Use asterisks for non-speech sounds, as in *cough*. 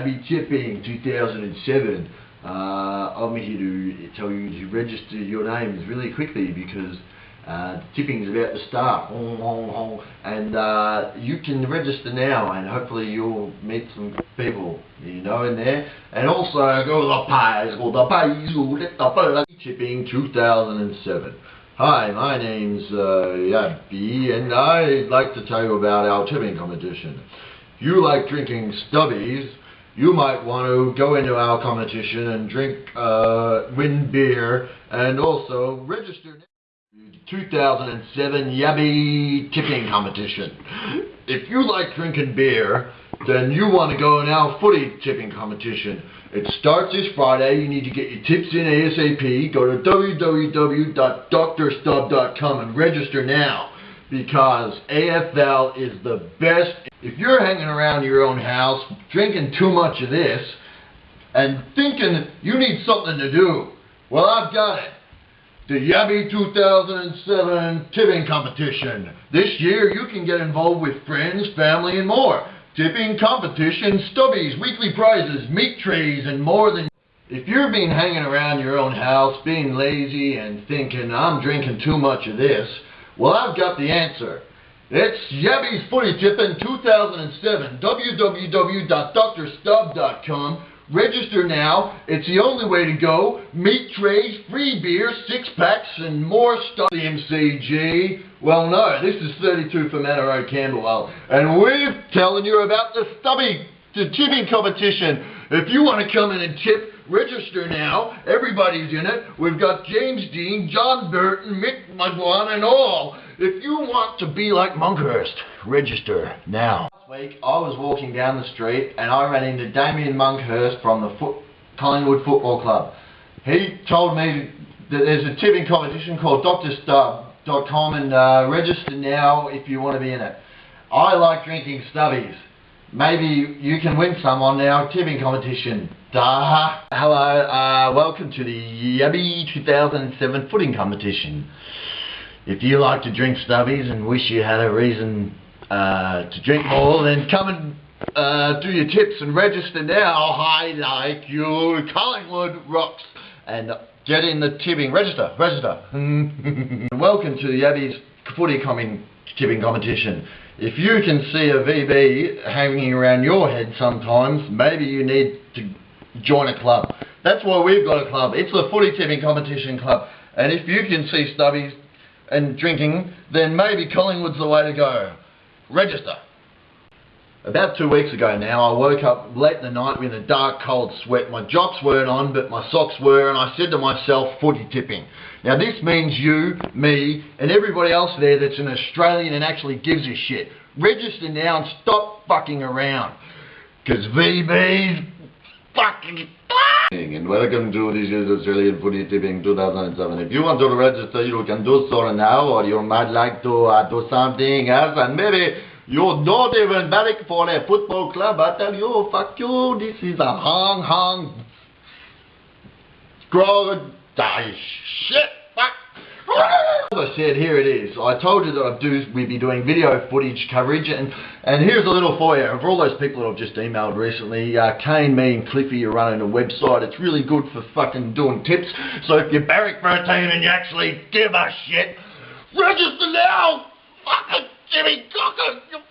Yabby Tipping 2007. Uh, I'm here to tell you to register your names really quickly because uh, tipping is about to start. Hong, hong, hong. And uh, you can register now and hopefully you'll meet some people you know in there. And also go to the pies, go the pies, go the pies. Tipping 2007. Hi, my name's uh, Yabby and I'd like to tell you about our tipping competition. If you like drinking stubbies, you might want to go into our competition and drink, uh, win beer, and also register. 2007 Yabby Tipping Competition. If you like drinking beer, then you want to go our footy tipping competition. It starts this Friday. You need to get your tips in ASAP. Go to www.drstub.com and register now because AFL is the best. If you're hanging around your own house drinking too much of this and thinking you need something to do, well, I've got it. The Yabby 2007 Tipping Competition. This year you can get involved with friends, family, and more. Tipping competition, stubbies, weekly prizes, meat trays, and more than if you've been hanging around your own house, being lazy and thinking, I'm drinking too much of this, well, I've got the answer. It's Yabby's Footy Tipping 2007, www.drstub.com. Register now. It's the only way to go. Meat trays, free beer, six packs, and more stuff. The MCG. Well, no, this is 32 for Manor Camberwell. And we're telling you about the stubby the tipping competition. If you want to come in and tip, register now. Everybody's in it. We've got James Dean, John Burton, Mick McGuane, and all. If you want to be like Monkhorst, register now. Week, I was walking down the street and I ran into Damien Monkhorst from the foot, Collingwood Football Club. He told me that there's a tipping competition called drstub.com and uh, register now if you want to be in it. I like drinking stubbies. Maybe you can win some on our tipping competition. Duh. Hello, uh, welcome to the Yabby 2007 footing competition. If you like to drink stubbies and wish you had a reason uh, to drink more, then come and uh, do your tips and register now. I like you. Collingwood rocks. And get in the tipping. Register. Register. *laughs* welcome to the Abbey's footy coming tipping competition. If you can see a VB hanging around your head sometimes, maybe you need to join a club. That's why we've got a club. It's the footy tipping competition club. And if you can see stubbies and drinking, then maybe Collingwood's the way to go. Register. About two weeks ago now, I woke up late in the night with a dark cold sweat. My jocks weren't on, but my socks were, and I said to myself, footy tipping. Now this means you, me, and everybody else there that's an Australian and actually gives a shit. Register now and stop fucking around. Because VB's fucking and welcome to this year's Australian Footy Tipping 2007. If you want to register, you can do so now, or you might like to uh, do something else, and maybe you're not even back for a football club. I tell you, fuck you, this is a hong hong scroll die shit. I said, here it is. I told you that I'd do, we'd be doing video footage coverage, and, and here's a little for you. For all those people that I've just emailed recently, uh, Kane, me, and Cliffy are running a website. It's really good for fucking doing tips. So if you barrack for a team and you actually give a shit, register now! Fucking Jimmy Cocker!